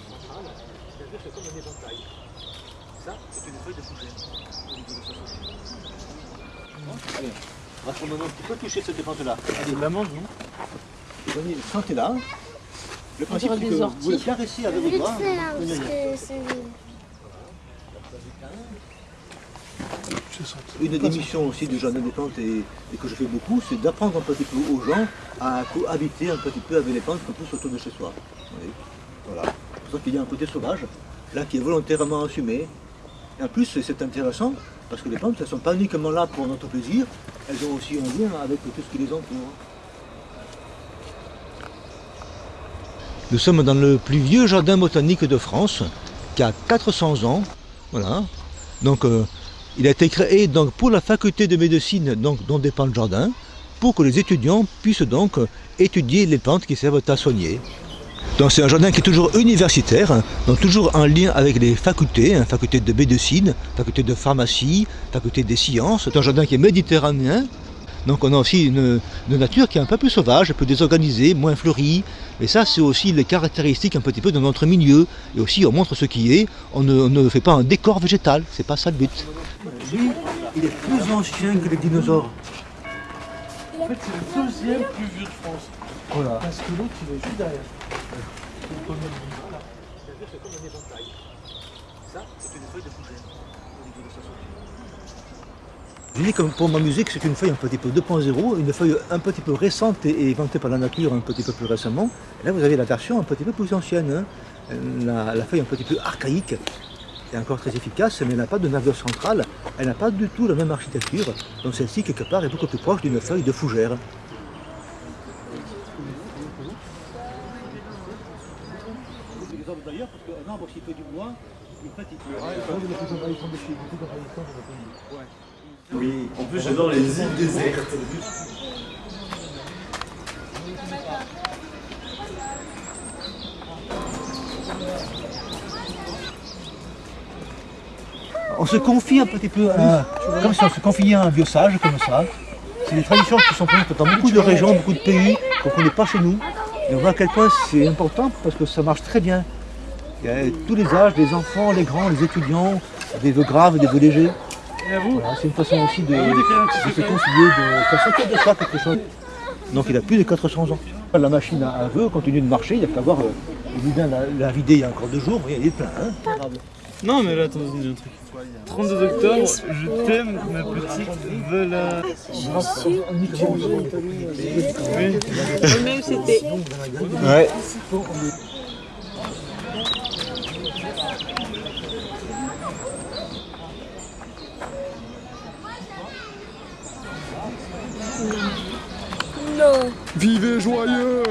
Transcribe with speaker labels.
Speaker 1: centrale, c'est-à-dire c'est comme un éventail. Ça, c'est une feuille de fougère Allez, on va maintenant un petit peu toucher cette défense-là. Allez, l'amande, non Venez, sentez-là. Le principe, c'est que vous le caressez avec vos doigts.
Speaker 2: là.
Speaker 1: Une des missions aussi du jardin des plantes et, et que je fais beaucoup, c'est d'apprendre un petit peu aux gens à cohabiter un petit peu avec les plantes qu'on pousse autour de chez soi. Oui. Voilà. Ça qu'il y a un côté sauvage, là qui est volontairement assumé. Et en plus, c'est intéressant, parce que les plantes, elles ne sont pas uniquement là pour notre plaisir, elles ont aussi un lien avec tout ce qui les entoure. Nous sommes dans le plus vieux jardin botanique de France, qui a 400 ans. Voilà. Donc, euh, il a été créé donc, pour la faculté de médecine donc, dont dépend le jardin, pour que les étudiants puissent donc étudier les plantes qui servent à soigner. Donc c'est un jardin qui est toujours universitaire, donc toujours en lien avec les facultés, hein, faculté de médecine, faculté de pharmacie, faculté des sciences. C'est un jardin qui est méditerranéen, donc on a aussi une, nature qui est un peu plus sauvage, un peu désorganisée, moins fleurie. Et ça c'est aussi les caractéristiques un petit peu de notre milieu. Et aussi on montre ce qui est, on ne, fait pas un décor végétal, c'est pas ça le but. Il est plus ancien que les dinosaures.
Speaker 3: En fait, c'est le deuxième plus vieux de France.
Speaker 1: Voilà.
Speaker 3: Parce que l'autre, il est juste derrière.
Speaker 1: C'est comme un éventail. Ça, c'est une feuille de fougère au niveau de sa sortie. Je dis comme pour ma musique, c'est une feuille un petit peu 2.0, une feuille un petit peu récente et inventée par la nature un petit peu plus récemment. Et là, vous avez la version un petit peu plus ancienne. hein. La, la feuille un petit peu archaïque est encore très efficace, mais elle n'a pas de nervure centrale, elle n'a pas du tout la même architecture. Donc celle-ci, quelque part, est beaucoup plus proche d'une feuille de fougère. D'ailleurs, parce qu'un arbre, s'il fait du bois, il fait
Speaker 3: Oui, en plus, j'adore les îles désertes.
Speaker 1: On se confie un petit peu à, comme si on se confiait à un vieux sage, comme ça. C'est des traditions qui sont présentes dans beaucoup de régions, beaucoup de pays, qu'on ne connaît pas chez nous. Et on voit à quel point c'est important parce que ça marche très bien. Il y a tous les âges, les enfants, les grands, les étudiants, des vœux graves, des vœux légers.
Speaker 3: Et à vous
Speaker 1: Voilà, c'est une façon aussi de, se confier, de faire sortir de soi quelque chose. Donc il a plus de 400 ans. La machine à vœux continue de marcher, il n'y a qu'à voir, euh, il vient la, la vider il y a encore deux jours, vous voyez, il est plein. Hein
Speaker 3: Non, mais là, attends, il y a un truc. 32 octobre, je t'aime, ma petite Vela. Oui.
Speaker 4: Même c'était
Speaker 1: ouais.
Speaker 3: Vivez joyeux